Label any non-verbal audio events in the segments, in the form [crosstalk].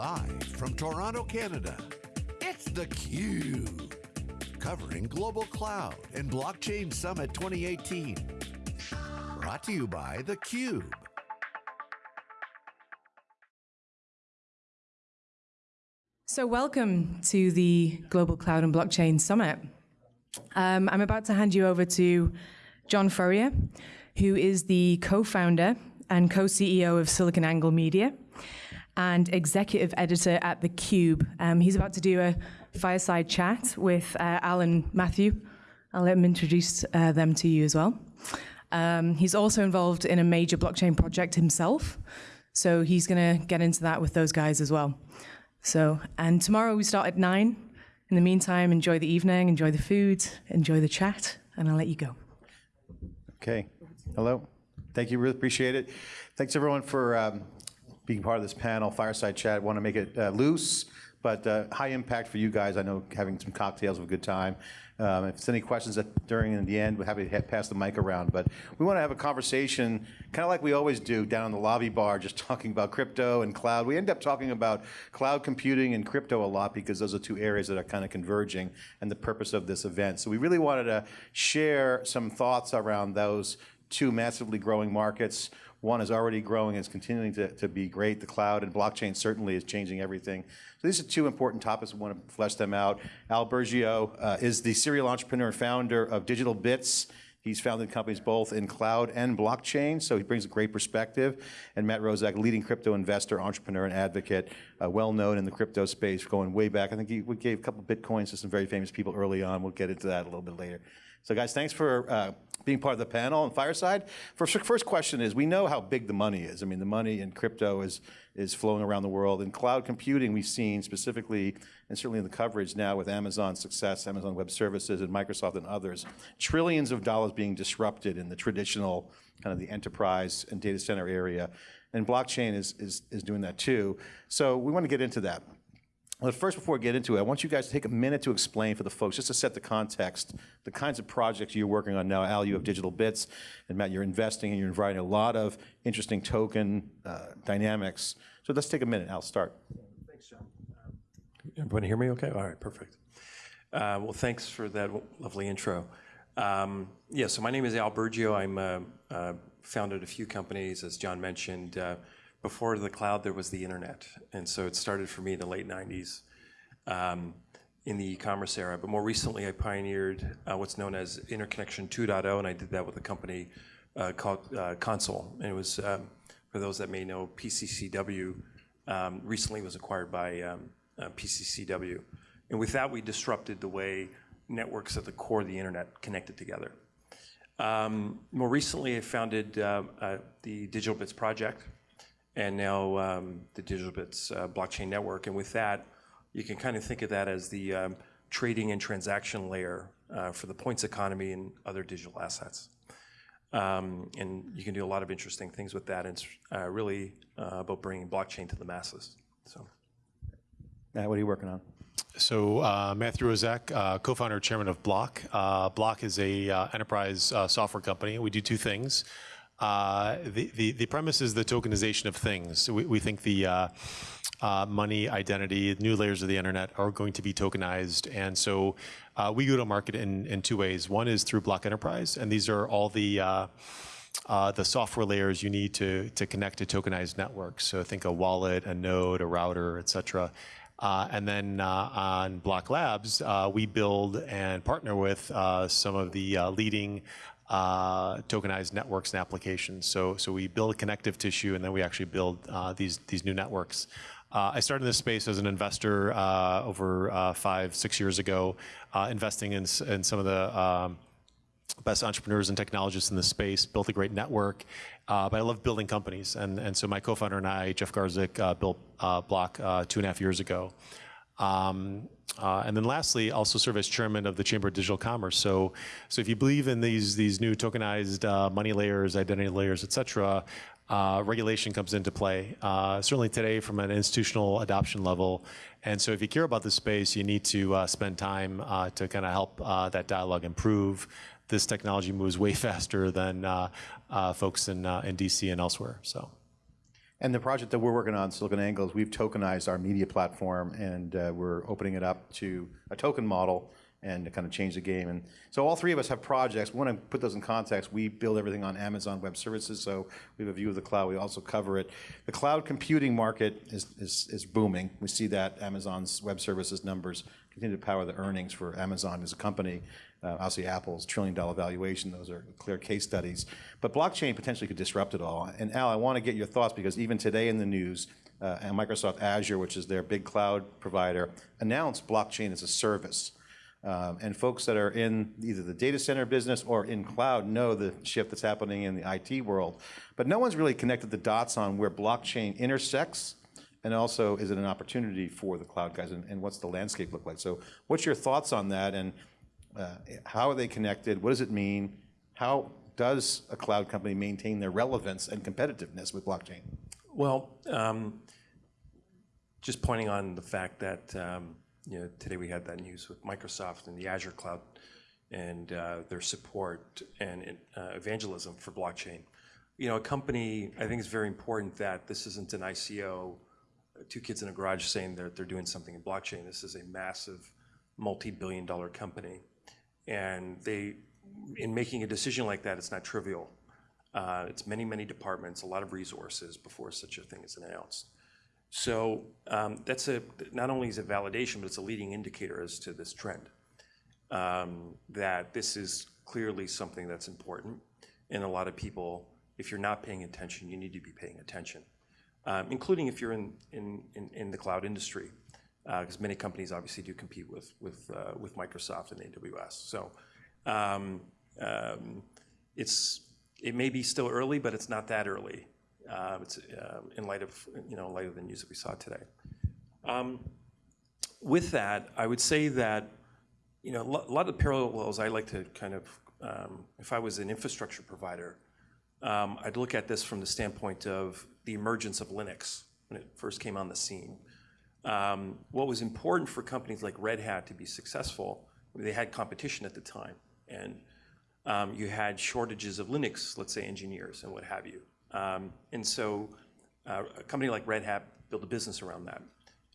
Live from Toronto, Canada, it's theCUBE. Covering Global Cloud and Blockchain Summit 2018. Brought to you by theCUBE. So welcome to the Global Cloud and Blockchain Summit. Um, I'm about to hand you over to John Furrier, who is the co-founder and co-CEO of SiliconANGLE Media and executive editor at theCUBE. Um, he's about to do a fireside chat with uh, Alan Matthew. I'll let him introduce uh, them to you as well. Um, he's also involved in a major blockchain project himself, so he's going to get into that with those guys as well. So, and tomorrow we start at nine. In the meantime, enjoy the evening, enjoy the food, enjoy the chat, and I'll let you go. Okay. Hello. Thank you. Really appreciate it. Thanks everyone for um, being part of this panel, fireside chat. Want to make it uh, loose, but uh, high impact for you guys. I know having some cocktails of a good time. Um, if there's any questions at, during and the end, we're happy to pass the mic around. But we want to have a conversation, kind of like we always do down in the lobby bar, just talking about crypto and cloud. We end up talking about cloud computing and crypto a lot because those are two areas that are kind of converging and the purpose of this event. So we really wanted to share some thoughts around those two massively growing markets. One is already growing and is continuing to, to be great. The cloud and blockchain certainly is changing everything. So these are two important topics. We want to flesh them out. Al Burgio uh, is the serial entrepreneur and founder of Digital Bits. He's founded companies both in cloud and blockchain, so he brings a great perspective. And Matt Roszak, leading crypto investor, entrepreneur, and advocate, uh, well known in the crypto space, going way back. I think he, we gave a couple bitcoins to some very famous people early on. We'll get into that a little bit later. So guys, thanks for uh, being part of the panel and Fireside. First, first question is, we know how big the money is. I mean, the money in crypto is, is flowing around the world. In cloud computing, we've seen specifically, and certainly in the coverage now with Amazon's success, Amazon Web Services and Microsoft and others, trillions of dollars being disrupted in the traditional kind of the enterprise and data center area. And blockchain is, is, is doing that too. So we want to get into that. But first, before we get into it, I want you guys to take a minute to explain for the folks, just to set the context, the kinds of projects you're working on now. Al, you have Digital Bits, and Matt, you're investing and you're inviting a lot of interesting token uh, dynamics. So let's take a minute. Al, start. Thanks, John. Um, everyone hear me okay? All right, perfect. Uh, well, thanks for that lovely intro. Um, yeah, so my name is Al Burgio. I'm uh, uh founded a few companies, as John mentioned. Before the cloud, there was the internet. And so it started for me in the late 90s um, in the e-commerce era. But more recently, I pioneered uh, what's known as Interconnection 2.0, and I did that with a company uh, called uh, Console. And it was, um, for those that may know, PCCW um, recently was acquired by um, uh, PCCW. And with that, we disrupted the way networks at the core of the internet connected together. Um, more recently, I founded uh, uh, the Digital Bits Project, and now um, the Digital Bits uh, blockchain network. And with that, you can kind of think of that as the um, trading and transaction layer uh, for the points economy and other digital assets. Um, and you can do a lot of interesting things with that. And it's uh, really uh, about bringing blockchain to the masses. So, Matt, what are you working on? So uh, Matthew Roszak, uh, co-founder and chairman of Bloq. Uh, Bloq is a uh, enterprise uh, software company. We do two things. Uh, the, the, the premise is the tokenization of things. We, we think the uh, uh, money, identity, new layers of the internet are going to be tokenized. And so uh, we go to market in, in two ways. One is through Bloq Enterprise, and these are all the uh, uh, the software layers you need to, to connect to tokenized networks. So I think a wallet, a node, a router, et cetera. Uh, and then uh, on Bloq Labs, uh, we build and partner with some of the leading uh, tokenized networks and applications. So, so we build a connective tissue and then we actually build uh, these, these new networks. Uh, I started in this space as an investor uh, over uh, five, six years ago, uh, investing in, in some of the um, best entrepreneurs and technologists in the space, built a great network, but I love building companies. And, and so my co-founder and I, Jeff Garzik, built Bloq two and a half years ago. Um, uh, and then lastly, also serve as chairman of the Chamber of Digital Commerce. So, so if you believe in these, these new tokenized uh, money layers, identity layers, et cetera, uh, regulation comes into play, uh, certainly today from an institutional adoption level. And so if you care about this space, you need to uh, spend time uh, to kind of help that dialogue improve. This technology moves way [laughs] faster than folks in, in DC and elsewhere. So. And the project that we're working on, SiliconANGLE, is we've tokenized our media platform, and uh, we're opening it up to a token model and to kind of change the game. And so all three of us have projects. We want to put those in context. We build everything on Amazon Web Services, so we have a view of the cloud. We also cover it. The cloud computing market is, is, is booming. We see that Amazon's Web Services numbers continue to power the earnings for Amazon as a company. Uh, obviously, Apple's trillion dollar valuation, those are clear case studies. But blockchain potentially could disrupt it all. And Al, I want to get your thoughts because even today in the news, uh, and Microsoft Azure, which is their big cloud provider, announced blockchain as a service. Um, and folks that are in either the data center business or in cloud know the shift that's happening in the IT world. But no one's really connected the dots on where blockchain intersects and also is it an opportunity for the cloud guys and, and what's the landscape look like? So what's your thoughts on that and uh, how are they connected? What does it mean? How does a cloud company maintain their relevance and competitiveness with blockchain? Well, um, just pointing on the fact that um, you know today we had that news with Microsoft and the Azure cloud and uh, their support and uh, evangelism for blockchain. You know, a company, I think it's very important that this isn't an ICO, two kids in a garage saying that they're doing something in blockchain. This is a massive multi-billion dollar company. And they, in making a decision like that, it's not trivial. Uh, it's many, many departments, a lot of resources before such a thing is announced. So um, that's a, not only is it validation, but it's a leading indicator as to this trend. Um, that this is clearly something that's important. And a lot of people, if you're not paying attention, you need to be paying attention, um, including if you're in, in, in, in the cloud industry, because uh, many companies obviously do compete with, with, uh, with Microsoft and AWS. So um, um, it's, it may be still early, but it's not that early. Uh, it's in light of you know in light of the news that we saw today. Um, with that, I would say that you know a lot of parallels I like to kind of if I was an infrastructure provider, I'd look at this from the standpoint of the emergence of Linux when it first came on the scene. Um, what was important for companies like Red Hat to be successful, they had competition at the time, and um, you had shortages of Linux, let's say engineers and what have you. Um, and so uh, a company like Red Hat built a business around that.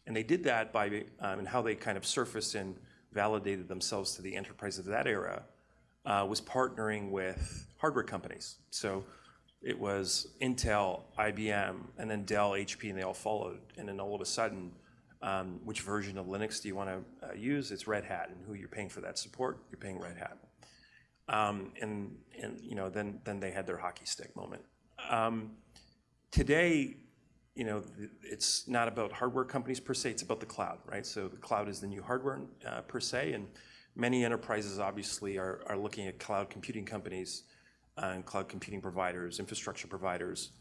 And they did that by and how they kind of surfaced and validated themselves to the enterprise of that era uh, was partnering with hardware companies. So it was Intel, IBM, and then Dell, HP, and they all followed. And then all of a sudden, um, which version of Linux do you want to uh, use? It's Red Hat, and who you're paying for that support, you're paying Red Hat. Um, and and you know then then they had their hockey stick moment. Um, today, you know, it's not about hardware companies per se, it's about the cloud, right? So the cloud is the new hardware uh, per se, and many enterprises obviously are, are looking at cloud computing companies uh, and cloud computing providers, infrastructure providers,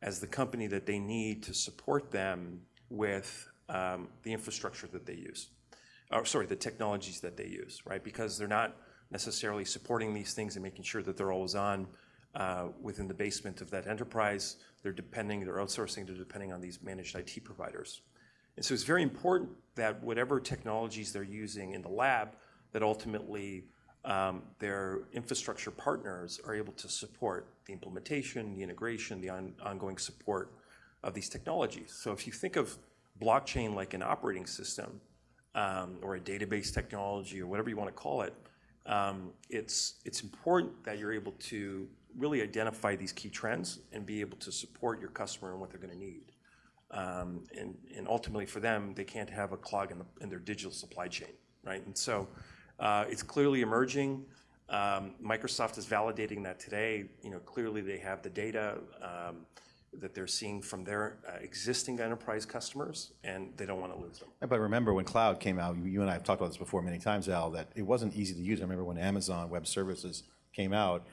as the company that they need to support them with um, the infrastructure that they use. Or sorry, the technologies that they use, right? Because they're not necessarily supporting these things and making sure that they're always on uh, within the basement of that enterprise. They're depending, they're outsourcing, they're depending on these managed IT providers. And so it's very important that whatever technologies they're using in the lab, that ultimately um, their infrastructure partners are able to support the implementation, the integration, the on, ongoing support of these technologies. So if you think of blockchain like an operating system um, or a database technology or whatever you want to call it, um, it's, it's important that you're able to really identify these key trends and be able to support your customer and what they're going to need. Um, and, and ultimately for them, they can't have a clog in, the, in their digital supply chain, right? And so uh, it's clearly emerging. Um, Microsoft is validating that today. You know, clearly they have the data um, that they're seeing from their uh, existing enterprise customers, and they don't want to lose them. But remember when cloud came out, you and I have talked about this before many times, Al, that it wasn't easy to use. I remember when Amazon Web Services came out,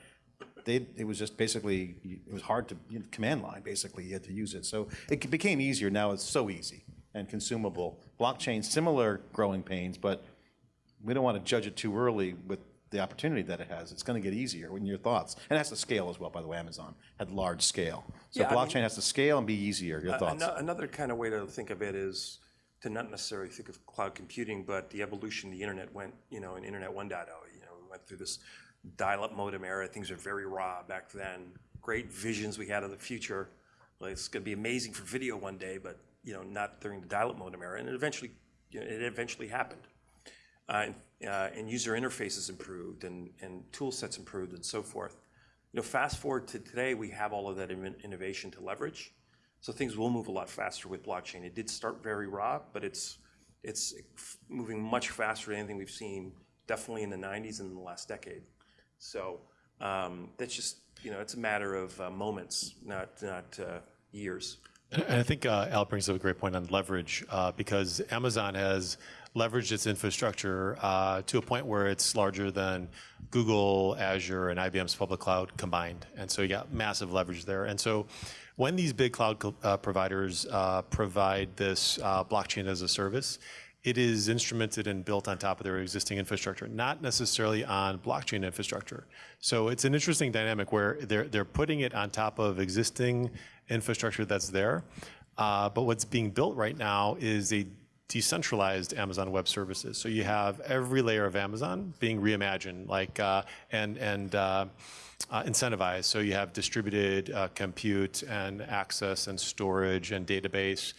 they, it was just basically, it was hard to, you know, command line, basically, you had to use it. So it became easier, now it's so easy and consumable. Blockchain, similar growing pains, but we don't want to judge it too early with the opportunity that it has. It's going to get easier. In your thoughts, and it has to scale as well. By the way, Amazon had large scale, so Yeah, I blockchain mean- has to scale and be easier. Your thoughts? Ano- Another kind of way to think of it is to not necessarily think of cloud computing, but the evolution the internet went, you know, in Internet 1.0, you know, we went through this dial-up modem era. Things were very raw back then. Great visions we had of the future, Like, it's going to be amazing for video one day, but you know, not during the dial-up modem era. And it eventually, you know, it eventually happened. Uh, and, uh, and user interfaces improved, and and tool sets improved, and so forth. You know, fast forward to today, we have all of that in- innovation to leverage. So things will move a lot faster with blockchain. It did start very raw, but it's it's moving much faster than anything we've seen, definitely in the 90s and in the last decade. So um, that's just you know, it's a matter of uh, moments, not not years. And I think Al brings up a great point on leverage because Amazon has leveraged its infrastructure uh, to a point where it's larger than Google, Azure, and IBM's public cloud combined. And so you got massive leverage there. And so when these big cloud uh, providers uh, provide this uh, blockchain as a service, it is instrumented and built on top of their existing infrastructure, not necessarily on blockchain infrastructure. So it's an interesting dynamic where they're they're putting it on top of existing infrastructure that's there. Uh, but what's being built right now is a decentralized Amazon Web Services. So you have every layer of Amazon being reimagined, like uh, and and uh, uh, incentivized. So you have distributed uh, compute and access and storage and database.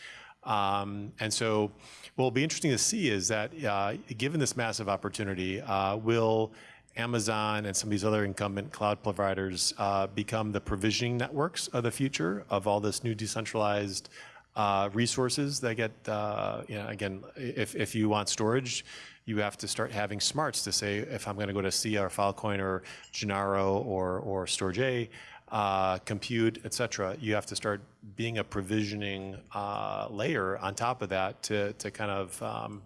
Um, and so, what will be interesting to see is that, uh, given this massive opportunity, uh, will Amazon and some of these other incumbent cloud providers uh, become the provisioning networks of the future of all this new decentralized uh, resources that get, uh, you know, again, if, if you want storage, you have to start having smarts to say, if I'm going to go to Sia or Filecoin or Genaro or, or Storage A, uh, compute, et cetera, you have to start being a provisioning uh, layer on top of that to, to kind of, um,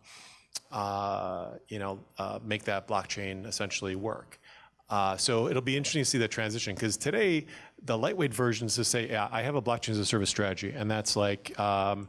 uh, you know, uh, make that blockchain essentially work. Uh, so it'll be interesting to see that transition because today the lightweight versions to say, yeah, I have a blockchain as a service strategy, and that's like, um,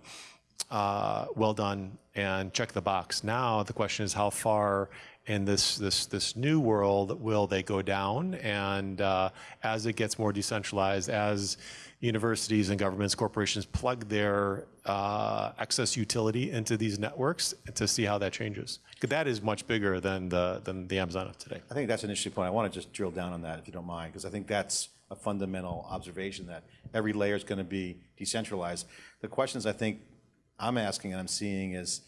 uh, well done and check the box. Now the question is how far in this this this new world will they go down? And uh, as it gets more decentralized, as universities and governments, corporations plug their uh, excess utility into these networks to see how that changes. That is much bigger than the than the Amazon of today. I think that's an interesting point. I want to just drill down on that, if you don't mind, because I think that's a fundamental observation that every layer is going to be decentralized. The questions I think I'm asking and I'm seeing is,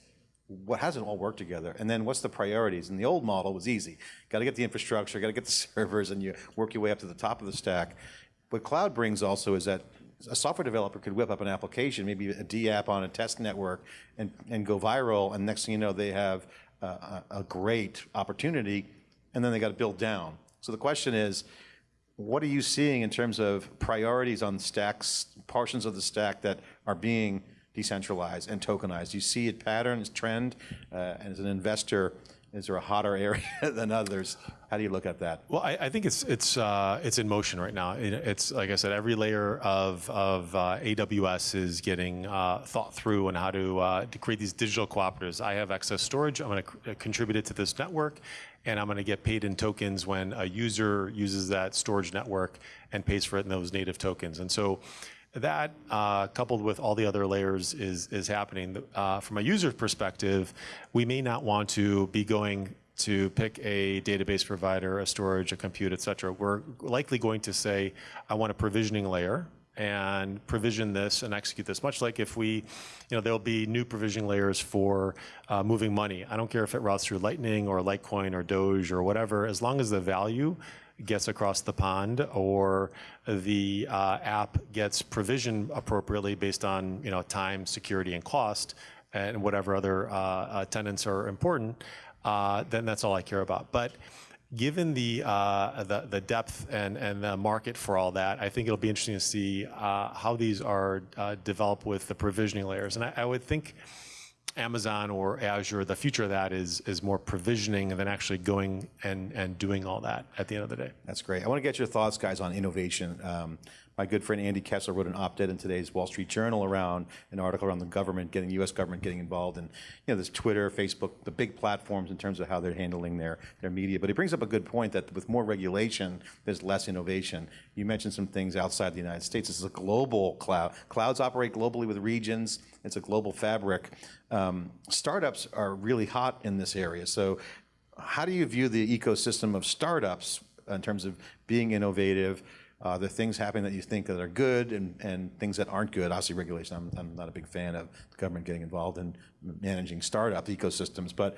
what hasn't all worked together? And then what's the priorities? And the old model was easy. Got to get the infrastructure, got to get the [laughs] servers, and you work your way up to the top of the stack. What cloud brings also is that a software developer could whip up an application, maybe a D app on a test network, and, and go viral. And next thing you know, they have a, a, a great opportunity, and then they got to build down. So the question is, what are you seeing in terms of priorities on stacks, portions of the stack that are being decentralized and tokenized? Do you see it patterns, trend? Uh, and as an investor, is there a hotter area [laughs] than others? How do you look at that? Well, I, I think it's it's uh, it's in motion right now. It- It's like I said, every layer of of uh, AWS is getting uh, thought through on how to uh, to create these digital cooperatives. I have excess storage. I'm going to contribute it to this network, and I'm going to get paid in tokens when a user uses that storage network and pays for it in those native tokens. And so. That uh, coupled with all the other layers is is happening. Uh, from a user perspective, we may not want to be going to pick a database provider, a storage, a compute, et cetera, we're likely going to say, I want a provisioning layer and provision this and execute this. Much like if we, you know, there'll be new provisioning layers for uh, moving money. I don't care if it routes through Lightning or Litecoin or Doge or whatever, as long as the value gets across the pond or the uh, app gets provisioned appropriately based on, you know, time, security, and cost, and whatever other uh, tenants are important, uh, then that's all I care about. But given the, uh, the, the depth and, and the market for all that, I think it'll be interesting to see uh, how these are uh, developed with the provisioning layers. And I, I would think Amazon or Azure, the future of that is, is more provisioning than actually going and, and doing all that at the end of the day. That's great. I want to get your thoughts, guys, on innovation. Um, my good friend Andy Kessler wrote an op-ed in today's Wall Street Journal around an article around the government getting U.S. government getting involved in, you know, this Twitter, Facebook, the big platforms in terms of how they're handling their their media. But he brings up a good point that with more regulation, there's less innovation. You mentioned some things outside the United States. This is a global cloud. Clouds operate globally with regions. It's a global fabric. Um, startups are really hot in this area. So, how do you view the ecosystem of startups in terms of being innovative? Uh, there things happening that you think that are good and, and things that aren't good. Obviously, regulation, I'm, I'm not a big fan of the government getting involved in managing startup ecosystems, but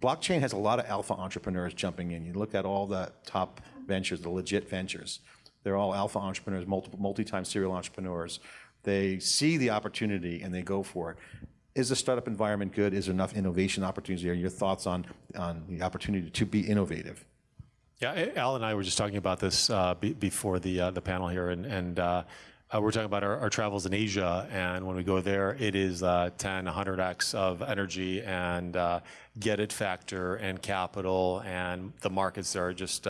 blockchain has a lot of alpha entrepreneurs jumping in. You look at all the top ventures, the legit ventures. They're all alpha entrepreneurs, multiple, multi-time serial entrepreneurs. They see the opportunity and they go for it. Is the startup environment good? Is there enough innovation opportunities there? Your thoughts on, on the opportunity to be innovative? Yeah, Al and I were just talking about this uh, be, before the uh, the panel here, and, and uh, uh, we're talking about our, our, travels in Asia. And when we go there, it is uh, 10, 100x of energy and uh, get it factor and capital, and the markets are just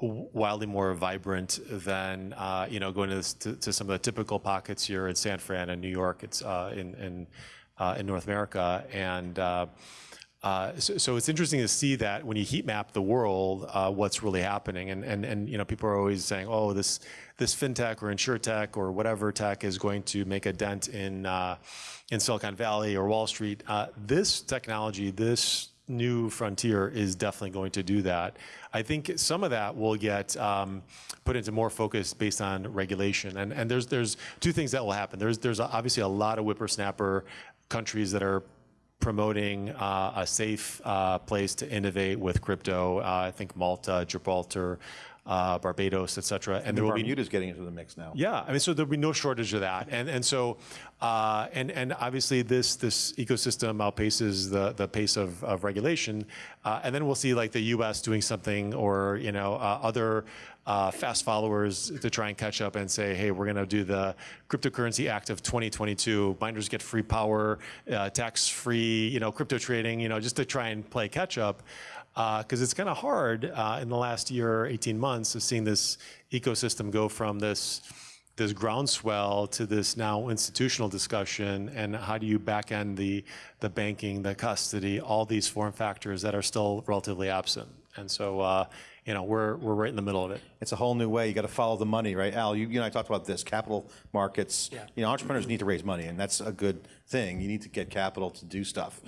wildly more vibrant than you know going to, this, to, to, some of the typical pockets here in San Fran and New York. It's in in, in North America and. Uh, so, so, it's interesting to see that when you heat map the world, uh, what's really happening, and, and and you know people are always saying, oh, this this fintech or insurtech or whatever tech is going to make a dent in uh, in Silicon Valley or Wall Street. Uh, this technology, this new frontier is definitely going to do that. I think some of that will get um, put into more focus based on regulation, and and there's there's two things that will happen. There's there's obviously a lot of whippersnapper countries that are promoting uh, a safe uh, place to innovate with crypto. Uh, I think Malta, Gibraltar, uh, Barbados, et cetera. And there will be Bermuda's getting into the mix now. Yeah, I mean, so there'll be no shortage of that. And and so, uh, and and obviously this this ecosystem outpaces the the pace of, of regulation. Uh, and then we'll see like the U.S. doing something, or you know, uh, other uh, fast followers to try and catch up and say, hey, we're going to do the Cryptocurrency Act of 2022. Miners get free power, uh, tax-free, you know, crypto trading, you know, just to try and play catch up because uh, it's kind of hard uh, in the last year, 18 months, of seeing this ecosystem go from this this groundswell to this now institutional discussion, and how do you back end the the banking, the custody, all these form factors that are still relatively absent. And so, uh, you know, we're we're right in the middle of it. It's a whole new way. You got to follow the money, right? Al, you, you and I talked about this. Capital markets. Yeah. You know, entrepreneurs need to raise money, and that's a good thing. You need to get capital to do stuff.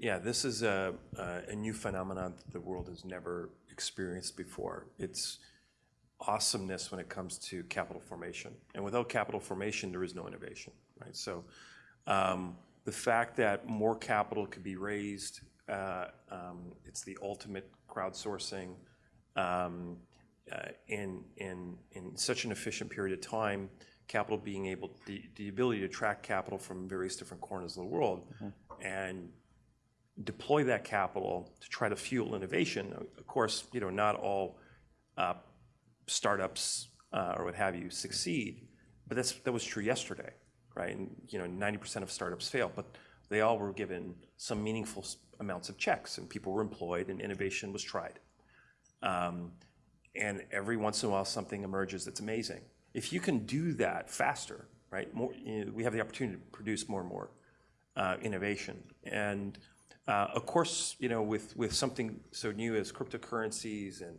Yeah, this is a, a new phenomenon that the world has never experienced before. It's awesomeness when it comes to capital formation. And without capital formation, there is no innovation, right? So um, the fact that more capital could be raised, uh, um, it's the ultimate crowdsourcing um, uh, in, in, in such an efficient period of time, capital being able, the, the ability to track capital from various different corners of the world and deploy that capital to try to fuel innovation. Of course, you know, not all uh, startups uh, or what have you succeed, but that's, that was true yesterday, right? And, you know, 90% of startups fail, but they all were given some meaningful amounts of checks and people were employed and innovation was tried. Um, and every once in a while something emerges that's amazing. If you can do that faster, right, more, we have the opportunity to produce more and more uh, innovation. And uh, of course, you know, with, with something so new as cryptocurrencies and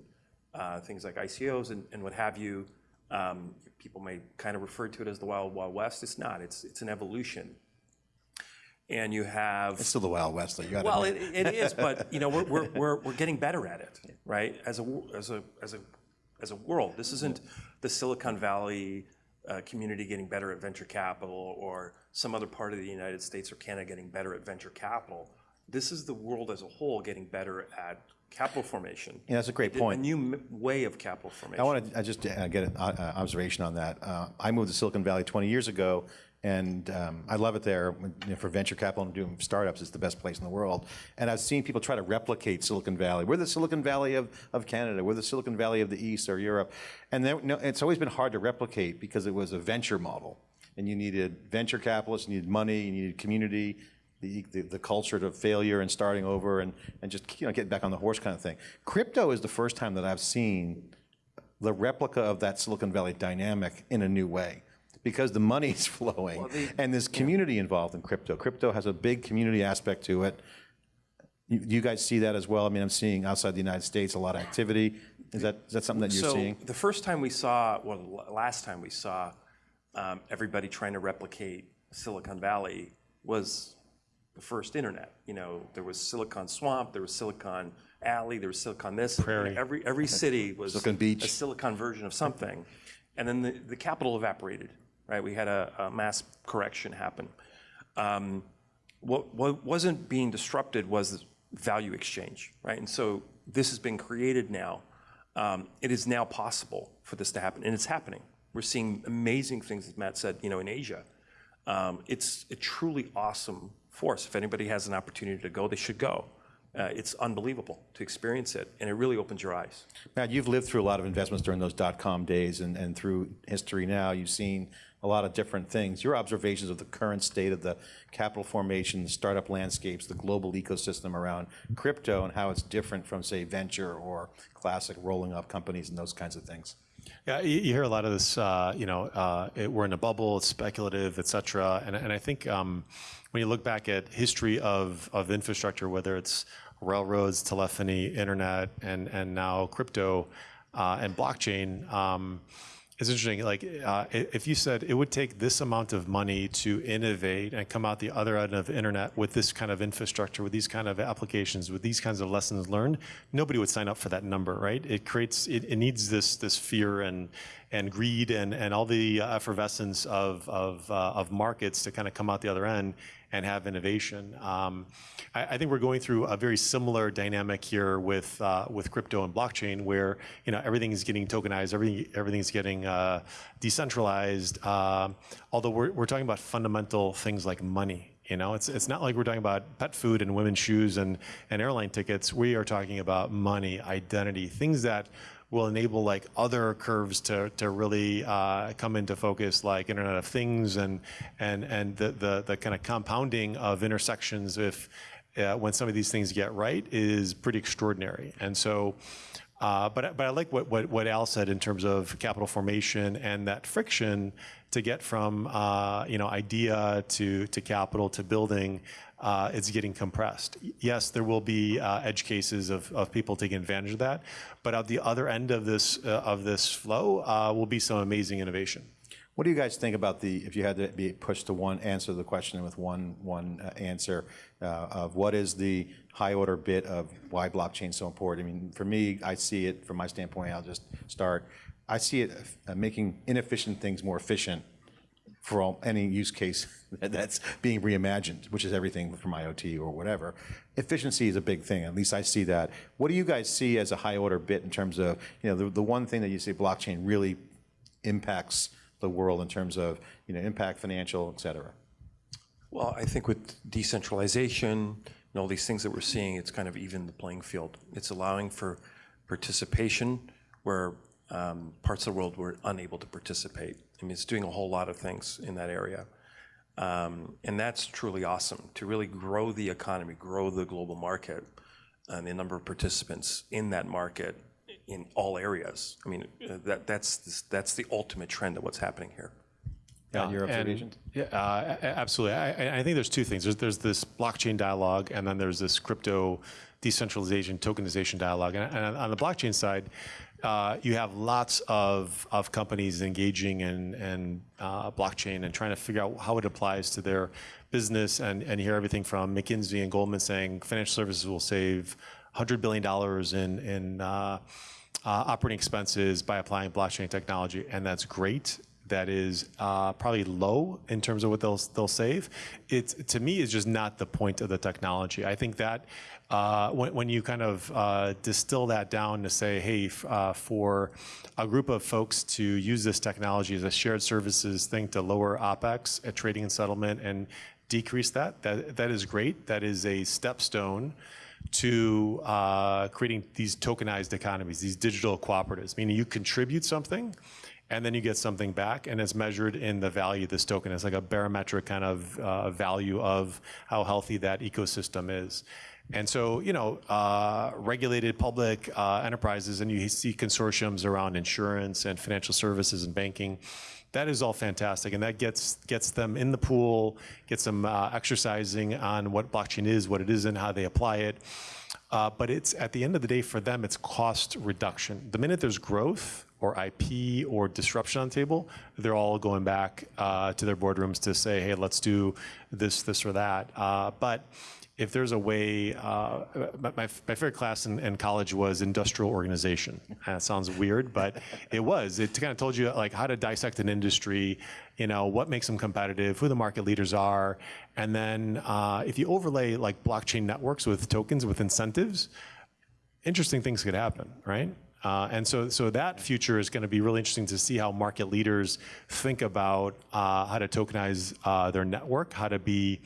uh, things like ICOs and, and what have you, um, people may kind of refer to it as the Wild Wild West. It's not. It's it's an evolution. And you have it's still the Wild West, though. You got well, it, it is, but you know, we're, we're, we're, we're getting better at it, right? As a as a as a as a world, this isn't the Silicon Valley uh, community getting better at venture capital or some other part of the United States or Canada getting better at venture capital this is the world as a whole getting better at capital formation. Yeah, that's a great point. A new way of capital formation. I want to just uh, get an uh, observation on that. Uh, I moved to Silicon Valley 20 years ago, and um, I love it there you know, for venture capital and doing startups. It's the best place in the world. And I've seen people try to replicate Silicon Valley. We're the Silicon Valley of, of Canada. We're the Silicon Valley of the East or Europe. And then, no, it's always been hard to replicate because it was a venture model. And you needed venture capitalists, you needed money, you needed community, the, the, the, culture of failure and starting over and, and just you know, getting back on the horse kind of thing. Crypto is the first time that I've seen the replica of that Silicon Valley dynamic in a new way because the money's [laughs] flowing well, the, and there's community yeah. involved in crypto. Crypto has a big community aspect to it. You, you, guys see that as well? I mean, I'm seeing outside the United States a lot of activity. Is that, is that something that you're so seeing? the first time we saw, well, last time we saw um, everybody trying to replicate Silicon Valley was the first internet. You know, there was Silicon Swamp, there was Silicon Alley, there was Silicon this. Prairie. Every every city was Silicon Beach. a Silicon version of something. And then the, the capital evaporated, right? We had a, a mass correction happen. Um, what, what wasn't being disrupted was value exchange, right? And so this has been created now. Um, it is now possible for this to happen, and it's happening. We're seeing amazing things, as Matt said, you know, in Asia. Um, it's a truly awesome force. If anybody has an opportunity to go, they should go. Uh, it's unbelievable to experience it, and it really opens your eyes. Matt, you've lived through a lot of investments during those dot-com days and, and through history now. You've seen a lot of different things. Your observations of the current state of the capital formation, the startup landscapes, the global ecosystem around crypto and how it's different from, say, venture or classic rolling up companies and those kinds of things. Yeah, you, you hear a lot of this. Uh, you know, uh, it, we're in a bubble. It's speculative, et cetera. And, and I think um, when you look back at history of of infrastructure, whether it's railroads, telephony, internet, and and now crypto uh, and blockchain. Um, it's interesting. Like, uh, if you said it would take this amount of money to innovate and come out the other end of the internet with this kind of infrastructure, with these kind of applications, with these kinds of lessons learned, nobody would sign up for that number, right? It creates, it, needs this this fear and and greed and and all the effervescence of uh, of markets to kind of come out the other end and have innovation. Um, I, think we're going through a very similar dynamic here with uh, with crypto and blockchain, where you know everything is getting tokenized, everything everything's getting uh, decentralized. Uh, although we're we're talking about fundamental things like money. You know, it's it's not like we're talking about pet food and women's shoes and and airline tickets. We are talking about money, identity, things that will enable like other curves to, to really uh, come into focus, like Internet of Things and and and the the, the kind of compounding of intersections if uh, when some of these things get right is pretty extraordinary. And so. Uh, but, but I like what, what, what, Al said in terms of capital formation and that friction to get from uh, you know idea to, to capital to building uh, it's getting compressed. Yes, there will be uh, edge cases of, of people taking advantage of that, but at the other end of this uh, of this flow uh, will be some amazing innovation. What do you guys think about the, if you had to be pushed to one, answer the question with one, one uh, answer uh, of what is the high order bit of why blockchain is so important? I mean, for me, I see it, from my standpoint, I'll just start, I see it making inefficient things more efficient for all, any use case [laughs] that's being reimagined, which is everything from IoT or whatever. Efficiency is a big thing. At least I see that. What do you guys see as a high order bit in terms of, you know, the, the one thing that you see blockchain really impacts the world in terms of, you know, impact, financial, et cetera? Well, I think with decentralization and all these things that we're seeing, it's kind of even the playing field. It's allowing for participation where um, parts of the world were unable to participate. I mean, it's doing a whole lot of things in that area. Um, and that's truly awesome to really grow the economy, grow the global market, and the number of participants in that market in all areas. I mean, uh, that, that's, that's the ultimate trend of what's happening here. Yeah, your observations? And, yeah, uh, absolutely. I, I, think there's two things. There's, there's this blockchain dialogue, and then there's this crypto decentralization, tokenization dialogue. And, and on the blockchain side, uh, you have lots of, of companies engaging in, in uh, blockchain and trying to figure out how it applies to their business. And, and hear everything from McKinsey and Goldman saying financial services will save $100 billion in, in uh, uh, operating expenses by applying blockchain technology. And that's great that is uh, probably low in terms of what they'll they'll save. It's to me is just not the point of the technology. I think that uh, when, when, you kind of uh, distill that down to say, hey, uh, for a group of folks to use this technology as a shared services thing to lower OPEX at trading and settlement and decrease that, that, that is great. That is a stepstone to uh, creating these tokenized economies, these digital cooperatives, meaning you contribute something and then you get something back and it's measured in the value of this token. It's like a barometric kind of uh, value of how healthy that ecosystem is. And so, you know, uh, regulated public uh, enterprises, and you see consortiums around insurance and financial services and banking. That is all fantastic, and that gets gets them in the pool, gets them uh, exercising on what blockchain is, what it isn't, how they apply it. Uh, but it's at the end of the day for them, it's cost reduction. The minute there's growth or IP or disruption on the table, they're all going back uh, to their boardrooms to say, "Hey, let's do this, this, or that." Uh, but if there's a way, uh, my, my favorite class in, in college was industrial organization. That sounds weird, but it was. It kind of told you like how to dissect an industry, you know, what makes them competitive, who the market leaders are, and then uh, if you overlay like blockchain networks with tokens with incentives, interesting things could happen, right? Uh, and so, so that future is going to be really interesting to see how market leaders think about uh, how to tokenize uh, their network, how to be,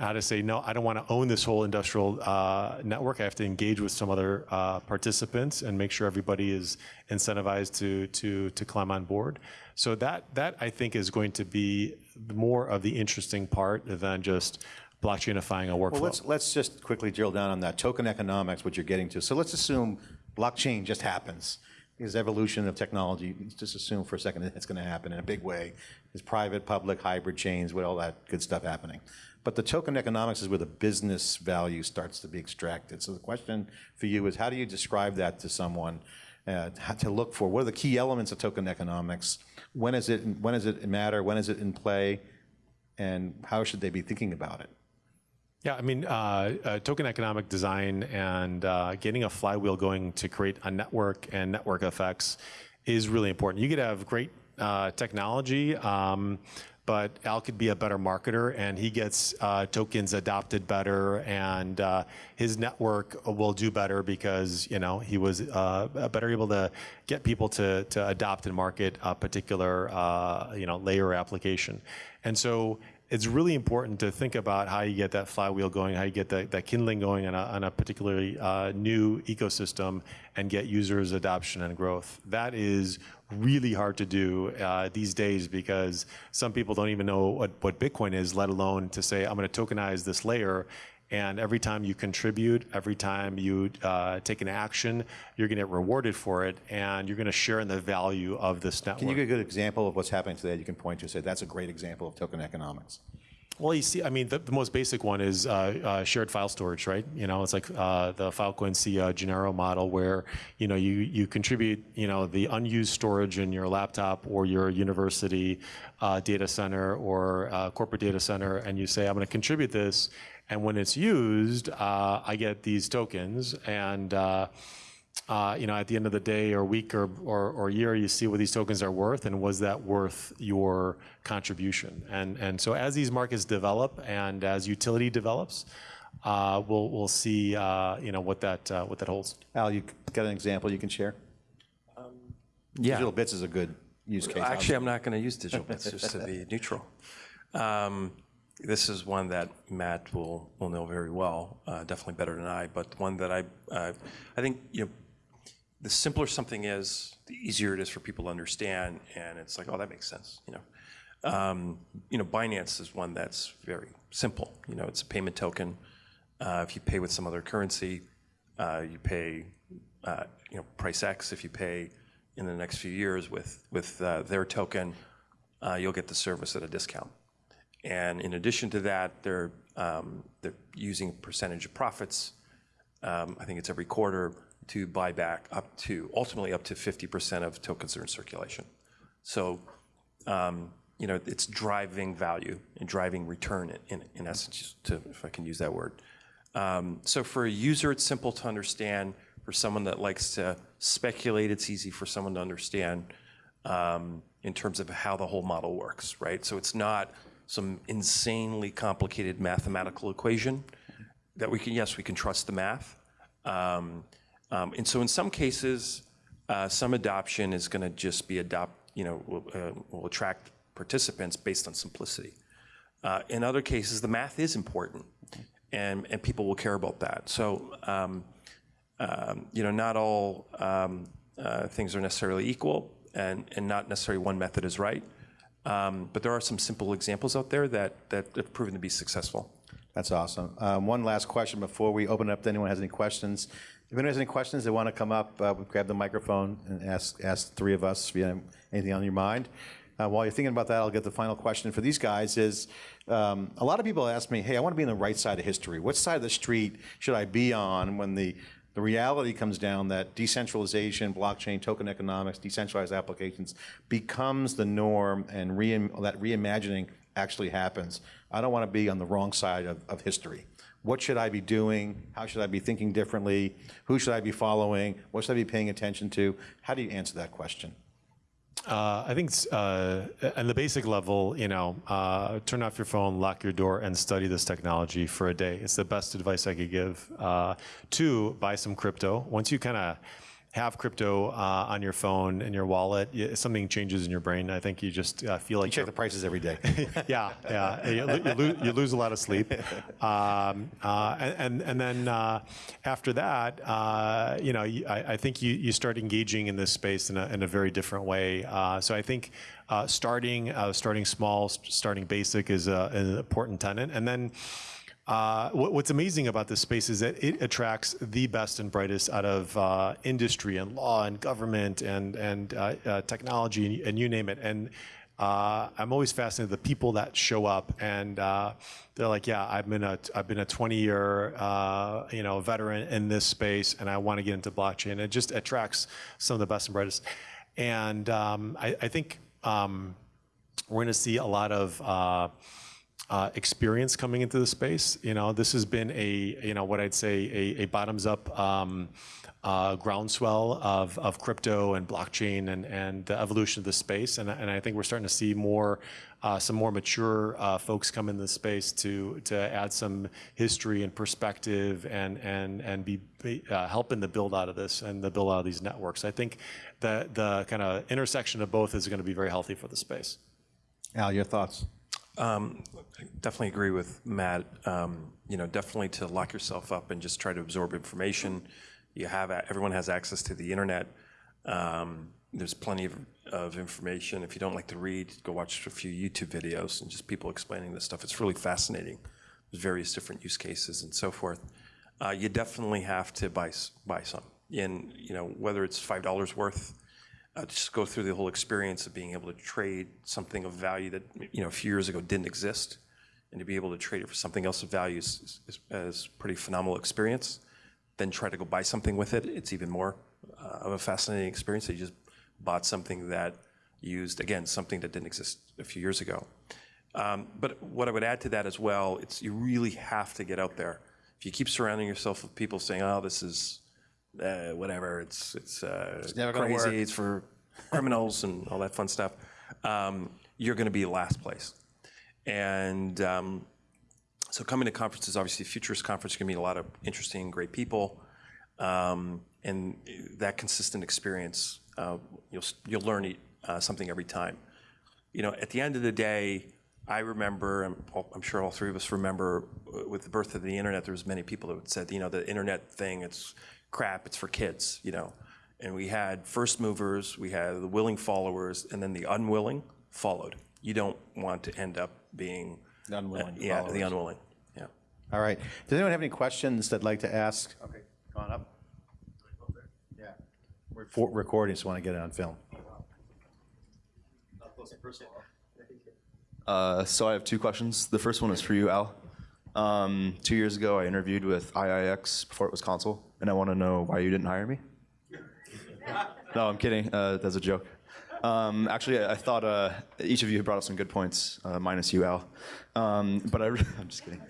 how to say no, I don't want to own this whole industrial uh, network. I have to engage with some other uh, participants and make sure everybody is incentivized to to to climb on board. So that that I think is going to be more of the interesting part than just blockchainifying a workflow. Well, let's, let's just quickly drill down on that token economics, what you're getting to. So let's assume blockchain just happens. Is evolution of technology, let's just assume for a second that it's going to happen in a big way. Is private, public, hybrid chains, with all that good stuff happening. But the token economics is where the business value starts to be extracted. So the question for you is, how do you describe that to someone? Uh, to look for what are the key elements of token economics? When is it? When does it matter? When is it in play? And how should they be thinking about it? Yeah, I mean, uh, uh, token economic design and uh, getting a flywheel going to create a network and network effects is really important. You could have great uh, technology, um, but Al could be a better marketer and he gets uh, tokens adopted better and uh, his network will do better because, you know, he was better able to get people to, to adopt and market a particular, you know, layer application. And so it's really important to think about how you get that flywheel going, how you get that, that kindling going on a, on a particularly uh, new ecosystem and get users adoption and growth. That is really hard to do uh, these days because some people don't even know what, what Bitcoin is, let alone to say, I'm going to tokenize this layer and every time you contribute, every time you uh, take an action, you're going to get rewarded for it, and you're going to share in the value of this network. Can you give a good example of what's happening today you can point to and say, that's a great example of token economics? Well, you see, I mean, the, the most basic one is uh, uh, shared file storage, right? You know, it's like uh, the Filecoin Sia uh, Genaro model where, you know, you, you contribute, you know, the unused storage in your laptop or your university uh, data center or uh, corporate data center, and you say, I'm going to contribute this, and when it's used, uh, I get these tokens. And uh, you know, at the end of the day, or week, or, or, or year, you see what these tokens are worth, and was that worth your contribution? And and so as these markets develop, and as utility develops, uh, we'll we'll see uh, you know what that uh, what that holds. Al, you got an example you can share? Yeah. Digital bits is a good use case. Actually, I'm not going to use digital bits just to be neutral. Um, this is one that Matt will, will know very well, uh, definitely better than I, but one that I, uh, I think, you know, the simpler something is, the easier it is for people to understand, and it's like, oh, that makes sense, you know. Um, you know, Binance is one that's very simple. You know, it's a payment token. Uh, if you pay with some other currency, uh, you pay, uh, you know, price X. If you pay in the next few years with with uh, their token, you'll get the service at a discount. And in addition to that, they're, um, they're using a percentage of profits, um, I think it's every quarter, to buy back up to, ultimately up to 50% of tokens that are in circulation. So, um, you know, it's driving value and driving return in, in essence, to, if I can use that word. So for a user, it's simple to understand. For someone that likes to speculate, it's easy for someone to understand in terms of how the whole model works, right? So it's not some insanely complicated mathematical equation that we can, yes, we can trust the math. Um, um, and so in some cases, uh, some adoption is going to just be adopt, you know, will, uh, will attract participants based on simplicity. Uh, in other cases, the math is important, and, and people will care about that. So, um, um you know, not all um, uh, things are necessarily equal, and, and not necessarily one method is right. Um, but there are some simple examples out there that, that have proven to be successful. That's awesome. Um, one last question before we open it up to anyone who has any questions. If anyone has any questions, they want to come up, uh, grab the microphone and ask, ask three of us if you have anything on your mind. Uh, while you're thinking about that, I'll get the final question for these guys is, um, a lot of people ask me, hey, I want to be on the right side of history. What side of the street should I be on when the the reality comes down that decentralization, blockchain, token economics, decentralized applications becomes the norm and re that reimagining actually happens. I don't want to be on the wrong side of, of history. What should I be doing? How should I be thinking differently? Who should I be following? What should I be paying attention to? How do you answer that question? Uh, I think uh, the basic level, you know, uh, turn off your phone, lock your door, and study this technology for a day. It's the best advice I could give. Uh, two, buy some crypto. Once you kind of have crypto uh, on your phone and your wallet, something changes in your brain. I think you just uh, feel like You check the prices every day. [laughs] yeah, yeah. You, you, lose, you lose a lot of sleep, [laughs] um, uh, and, and then uh, after that, uh, you know, I, I think you, you start engaging in this space in a, in a very different way. Uh, so I think uh, starting uh, starting small, st- starting basic is a, an important tenant, and then. Uh, what, what's amazing about this space is that it attracts the best and brightest out of uh, industry and law and government and and uh, uh, technology and, and you name it. And uh, I'm always fascinated with the people that show up and uh, they're like, yeah, I've been a I've been a 20 year you know veteran in this space and I want to get into blockchain. It just attracts some of the best and brightest. And um, I, I think um, we're going to see a lot of uh, experience coming into the space. You know, this has been a you know what I'd say a, a bottoms up um, uh, groundswell of, of crypto and blockchain and, and the evolution of the space. And, and I think we're starting to see more uh, some more mature uh, folks come in the space to to add some history and perspective and and and be, be uh, helping the build out of this and the build out of these networks. I think the the kind of intersection of both is going to be very healthy for the space. Al, your thoughts? Um, I definitely agree with Matt. Um, you know, definitely to lock yourself up and just try to absorb information. You have everyone has access to the internet. Um, there's plenty of, of information. If you don't like to read, go watch a few YouTube videos and just people explaining this stuff. It's really fascinating. There's various different use cases and so forth. Uh, you definitely have to buy buy some. And you know, whether it's five dollars worth uh, just go through the whole experience of being able to trade something of value that you know a few years ago didn't exist, and to be able to trade it for something else of value is, is, is pretty phenomenal experience. Then try to go buy something with it; it's even more uh, of a fascinating experience. That you just bought something that used again something that didn't exist a few years ago. Um, but what I would add to that as well, it's you really have to get out there. If you keep surrounding yourself with people saying, "Oh, this is uh, whatever," it's it's, uh, gonna crazy, it's for criminals and all that fun stuff, um, you're going to be last place. And um, so coming to conferences, obviously, Futures Conference, you're going to meet a lot of interesting, great people. Um, and that consistent experience, uh, you'll, you'll learn uh, something every time. You know, at the end of the day, I remember, I'm, I'm sure all three of us remember, uh, with the birth of the internet, there was many people that said, you know, the internet thing, it's crap, it's for kids, you know. And we had first movers, we had the willing followers, and then the unwilling followed. You don't want to end up being The unwilling uh, yeah, followers. the unwilling. Yeah. All right. Does anyone have any questions they'd like to ask? Okay, come on up. Yeah. We're for recording, so I want to get it on film. Uh, so I have two questions. The first one is for you, Al. Um, two years ago, I interviewed with IIX before it was Console, and I want to know why you didn't hire me. [laughs] no, I'm kidding. Uh, that's a joke. Um, actually, I, I thought uh, each of you brought up some good points, uh, minus you, Al. Um, but I, [laughs] I'm just kidding.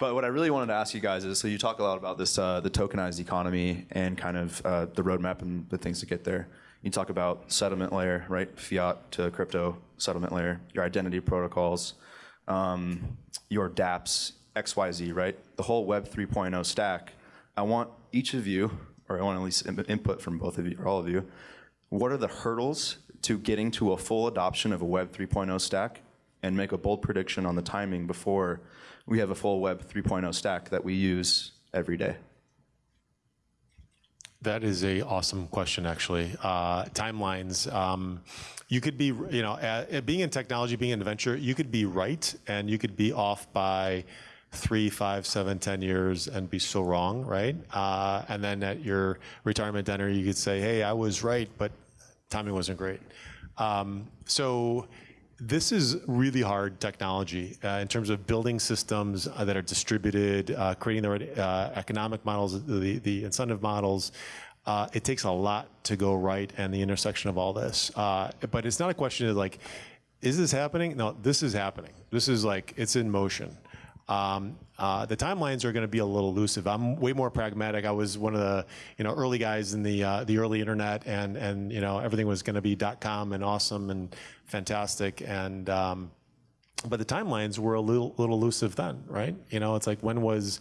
But what I really wanted to ask you guys is, so you talk a lot about this, uh, the tokenized economy and kind of uh, the roadmap and the things to get there. You talk about settlement layer, right? Fiat to crypto settlement layer, your identity protocols, um, your dApps, XYZ, right? The whole Web 3.0 stack. I want each of you, or I want at least input from both of you or all of you, what are the hurdles to getting to a full adoption of a Web 3.0 stack and make a bold prediction on the timing before we have a full Web 3.0 stack that we use every day? That is a awesome question, actually. Uh, timelines. Um, you could be, you know, uh, being in technology, being in venture, you could be right, and you could be off by three, five, seven, ten years, and be so wrong, right? Uh, and then at your retirement dinner, you could say, "Hey, I was right, but timing wasn't great." Um, so this is really hard technology uh, in terms of building systems uh, that are distributed, uh, creating the right uh, economic models, the, the incentive models. Uh, it takes a lot to go right and the intersection of all this. Uh, but it's not a question of like, is this happening? No, this is happening. This is like, it's in motion. Um, uh, the timelines are going to be a little elusive. I'm way more pragmatic. I was one of the you know early guys in the uh, the early internet, and and you know everything was going to be .com and awesome and fantastic, and um, but the timelines were a little little elusive then, right? You know, it's like when was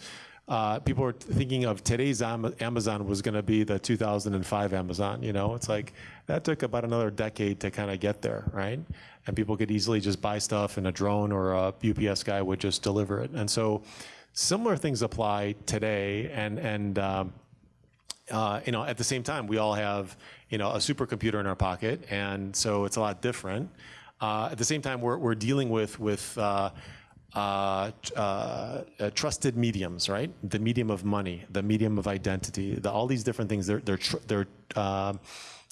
uh, people were thinking of today's Amazon was going to be the 2005 Amazon. You know, it's like that took about another decade to kind of get there, right? And people could easily just buy stuff, and a drone or a UPS guy would just deliver it. And so, similar things apply today, and and um, uh, you know, at the same time, we all have, you know, a supercomputer in our pocket, and so it's a lot different. Uh, at the same time, we're, we're dealing with with uh, uh, uh, trusted mediums, right? The medium of money, the medium of identity, the, all these different things. They're they're they're um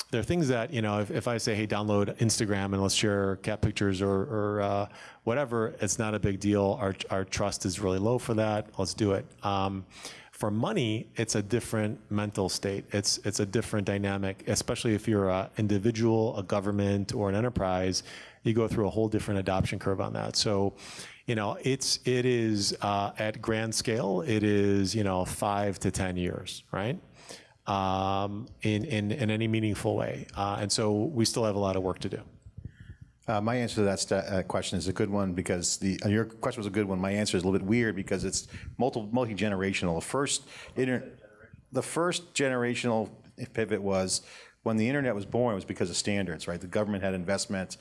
they're things that you know. If, if I say, hey, download Instagram and let's share cat pictures or, or uh, whatever, it's not a big deal. Our our trust is really low for that. Let's do it. Um, for money, it's a different mental state. It's it's a different dynamic, especially if you're an individual, a government, or an enterprise. You go through a whole different adoption curve on that. So, you know, it's it is uh, at grand scale. It is you know five to ten years, right? Um, in in in any meaningful way, uh, and so we still have a lot of work to do. Uh, my answer to that question is a good one because the your question was a good one. My answer is a little bit weird because it's multi multi generational. The first inter- the first generational pivot was when the internet was born. Was because of standards, right? The government had investment.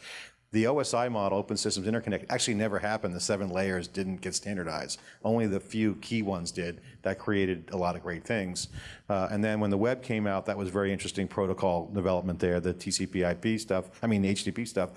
The OSI model, Open Systems Interconnect, actually never happened. The seven layers didn't get standardized. Only the few key ones did. That created a lot of great things. Uh, and then when the web came out, that was very interesting protocol development there, the TCP/IP stuff. I mean, the HTTP stuff.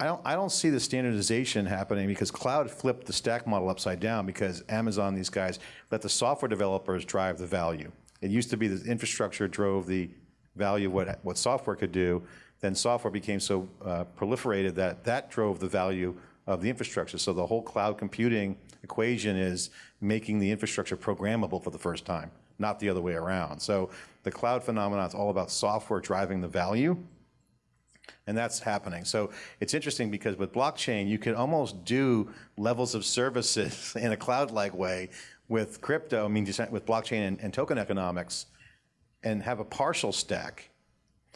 I don't, I don't see the standardization happening because cloud flipped the stack model upside down because Amazon, these guys, let the software developers drive the value. It used to be the infrastructure drove the value of what, what software could do. Then software became so uh, proliferated that that drove the value of the infrastructure. So the whole cloud computing equation is making the infrastructure programmable for the first time, not the other way around. So the cloud phenomenon is all about software driving the value and that's happening. So it's interesting because with blockchain, you can almost do levels of services [laughs] in a cloud-like way with crypto, I mean, with blockchain and, and token economics, and have a partial stack.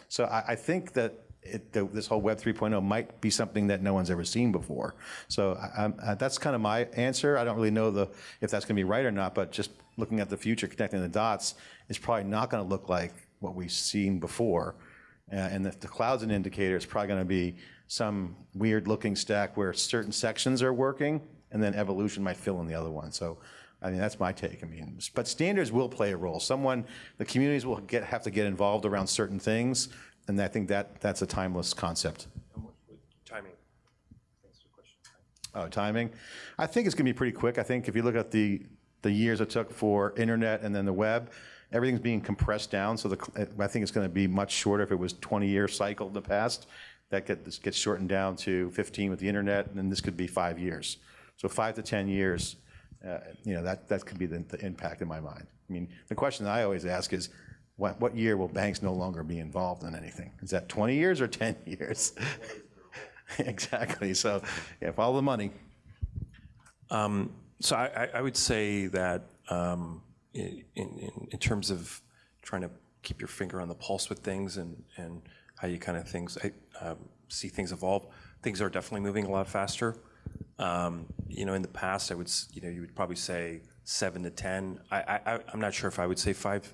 So I, I think that it, the, this whole Web 3.0 might be something that no one's ever seen before. So I, I'm- uh, that's kind of my answer. I don't really know the, if that's going to be right or not, but just looking at the future, connecting the dots, it's probably not going to look like what we've seen before. Uh, and if the cloud's an indicator, it's probably going to be some weird looking stack where certain sections are working, and then evolution might fill in the other one. So, I mean, that's my take. I mean, but standards will play a role. Someone, the communities will get have to get involved around certain things, and I think that that's a timeless concept. Timing. Oh, timing. I think it's going to be pretty quick. I think if you look at the the years it took for internet and then the web, everything's being compressed down. So the, I think it's going to be much shorter. If it was 20 year cycle in the past, that get, this gets shortened down to 15 with the internet, and then this could be five years. So five to 10 years, you know, that that could be the, the impact in my mind. I mean, the question that I always ask is. What, what year will banks no longer be involved in anything? Is that 20 years or 10 [laughs] years? [laughs] exactly. So, yeah, follow the money. So I, I- I would say that um, in, in, in terms of trying to keep your finger on the pulse with things and, and how you kind of things I, um, see things evolve, things are definitely moving a lot faster. Um, you know, in the past, I would you know you would probably say seven to ten. I, I I- I'm not sure if I would say five.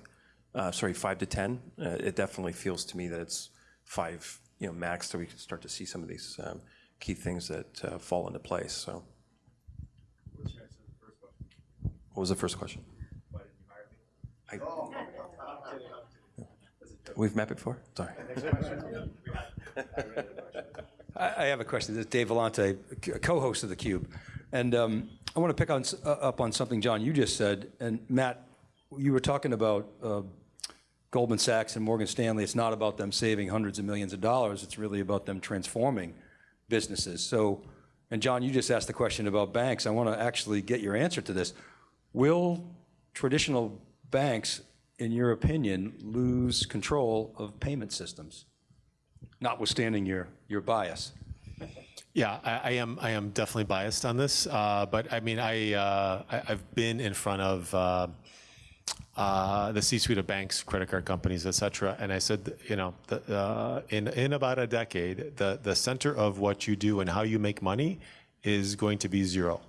Uh, sorry, five to ten. Uh, it definitely feels to me that it's five, you know, max, so we can start to see some of these um, key things that uh, fall into place. So. What was the first question? I- We've met before? Sorry. next [laughs] I I have a question. This is Dave Vellante, co-host of theCUBE. And um, I want to pick on, uh, up on something, John, you just said. And Matt, you were talking about uh, Goldman Sachs and Morgan Stanley. It's not about them saving hundreds of millions of dollars. It's really about them transforming businesses. So, and John, you just asked the question about banks. I want to actually get your answer to this. Will traditional banks, in your opinion, lose control of payment systems? Notwithstanding your, your bias. [laughs] Yeah, I, I am. I am definitely biased on this, uh, but I mean, I, uh, I I've been in front of uh, uh, the C-suite of banks, credit card companies, et cetera, and I said, you know, the, uh, in in about a decade, the the center of what you do and how you make money is going to be zero,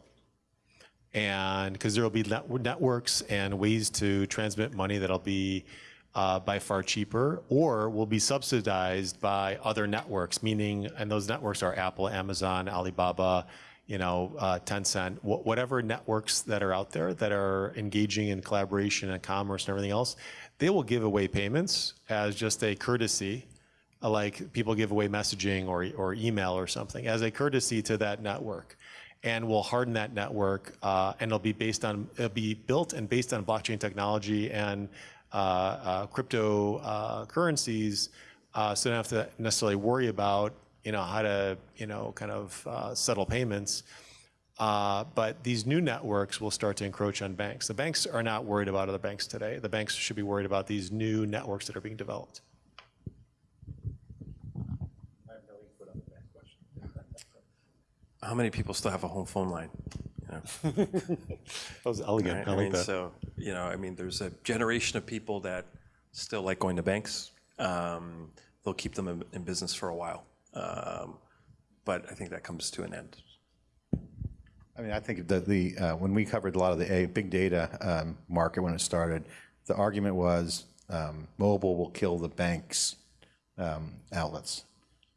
and because there will be net, networks and ways to transmit money that'll be by far cheaper or will be subsidized by other networks, meaning, and those networks are Apple, Amazon, Alibaba, you know, uh, Tencent, wh- whatever networks that are out there that are engaging in collaboration and commerce and everything else, they will give away payments as just a courtesy, uh, like people give away messaging or, or email or something, as a courtesy to that network. And we'll harden that network, uh, and it'll be based on, it'll be built and based on blockchain technology and uh, uh, cryptocurrencies, uh, so you don't have to necessarily worry about you know how to you know kind of uh, settle payments. Uh, but these new networks will start to encroach on banks. The banks are not worried about other banks today. The banks should be worried about these new networks that are being developed. How many people still have a home phone line? You [laughs] know? That was elegant. Right? I I like mean, that. so, you know, I mean, there's a generation of people that still like going to banks. Um, they'll keep them in, in business for a while. Um, but I think that comes to an end. I mean, I think that the, uh, when we covered a lot of the uh, big data um, market when it started, the argument was um, mobile will kill the banks' um, outlets.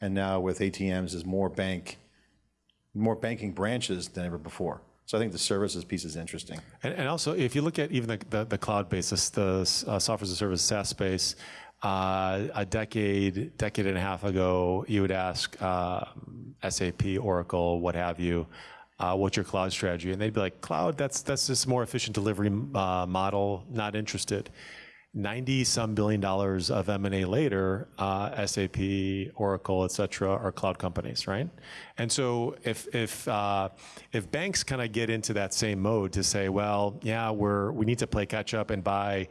And now with ATMs, there's more bank, more banking branches than ever before. So I think the services piece is interesting. And, and also, if you look at even the, the, the cloud basis, the uh, software as a service SaaS space, uh, a decade, decade and a half ago, you would ask uh, SAP, Oracle, what have you, uh, what's your cloud strategy? And they'd be like, cloud, that's that's just more efficient delivery uh, model. Not interested. 90 some billion dollars of M&A later, uh, SAP, Oracle, et cetera, are cloud companies, right? And so if, if, uh, if banks kind of get into that same mode to say, well, yeah, we're, we need to play catch up and buy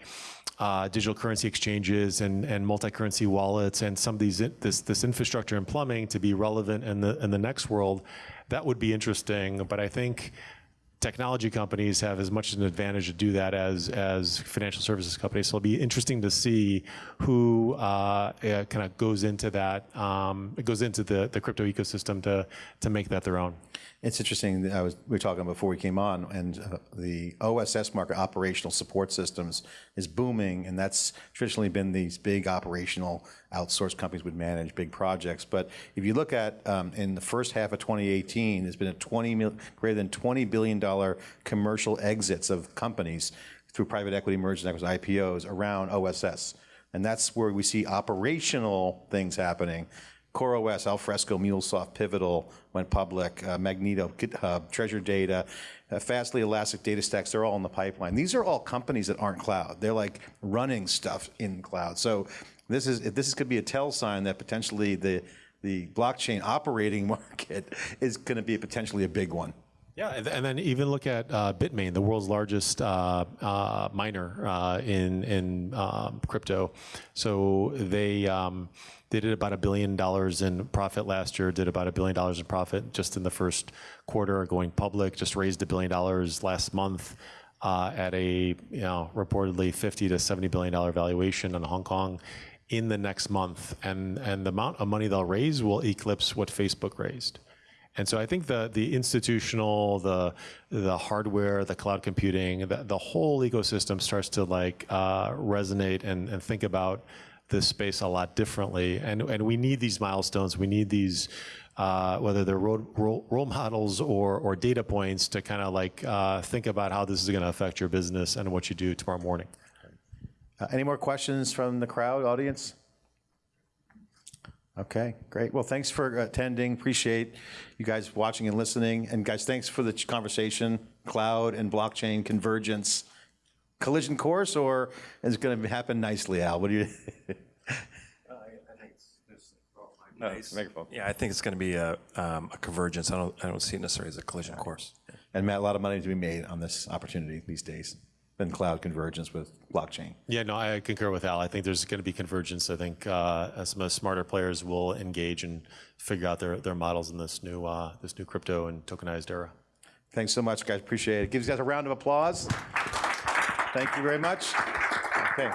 uh, digital currency exchanges and, and multi-currency wallets and some of these, this, this infrastructure and plumbing to be relevant in the, in the next world, that would be interesting. But I think technology companies have as much of an advantage to do that as as financial services companies. So it'll be interesting to see who uh, kind of goes into that, um, it goes into the, the crypto ecosystem to to make that their own. It's interesting, that I was, we were talking before we came on, and uh, the OSS market, operational support systems, is booming, and that's traditionally been these big operational outsourced companies would manage big projects. But if you look at, um, in the first half of 2018, there's been a 20 mil, greater than $20 billion commercial exits of companies through private equity mergers and IPOs around OSS. And that's where we see operational things happening. CoreOS, Alfresco, MuleSoft, Pivotal went public, uh, Magento, GitHub, Treasure Data, uh, Fastly, Elastic DataStax, they're all in the pipeline. These are all companies that aren't cloud. They're like running stuff in cloud. So this is, this could be a tell sign that potentially the, the blockchain operating [laughs] market is going to be potentially a big one. Yeah, and- and then even look at uh, Bitmain, the world's largest uh, uh, miner uh, in in um, crypto. So they um, they did about a billion dollars in profit last year. Did about a billion dollars in profit just in the first quarter, going public. Just raised a billion dollars last month. Uh, at a you know reportedly 50 to 70 billion dollar valuation in Hong Kong in the next month, and and the amount of money they'll raise will eclipse what Facebook raised. And so I think the the institutional, the the hardware, the cloud computing, the, the whole ecosystem starts to like uh, resonate and, and think about this space a lot differently. And and we need these milestones. We need these. Uh, whether they're role, role, role models or, or data points to kind of like uh, think about how this is going to affect your business and what you do tomorrow morning. Uh, Any more questions from the crowd, audience? Okay, great. Well, thanks for attending. Appreciate you guys watching and listening. And guys, thanks for the conversation, cloud and blockchain convergence. Collision course, or is it going to happen nicely, Al? What do you? Microphone. Yeah, I think it's going to be a, um, a convergence. I don't, I don't see it necessarily as a collision course. And Matt, a lot of money to be made on this opportunity these days. Than cloud convergence with blockchain. Yeah, no, I concur with Al. I think there's going to be convergence. I think uh, some of the smarter players will engage and figure out their, their models in this new uh, this new crypto and tokenized era. Thanks so much, guys. Appreciate it. Give you guys a round of applause. Thank you very much. Okay.